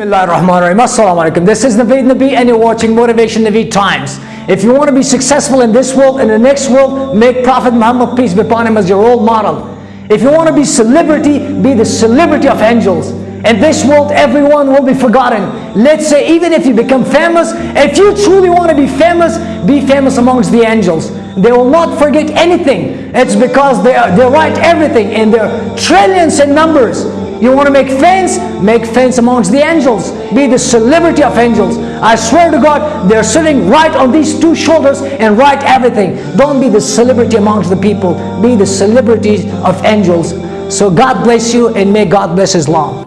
Alaikum. This is Naveed Nabi and you're watching Motivation Naveed Times. If you want to be successful in this world and the next world, make Prophet Muhammad, peace be upon him, as your role model. If you want to be celebrity, be the celebrity of angels. In this world, everyone will be forgotten. Let's say even if you become famous, if you truly want to be famous, be famous amongst the angels. They will not forget anything. It's because they, are, they write everything in their trillions in numbers. You want to make friends? Make friends amongst the angels. Be the celebrity of angels. I swear to God, they're sitting right on these two shoulders and write everything. Don't be the celebrity amongst the people. Be the celebrity of angels. So God bless you and may God bless Islam.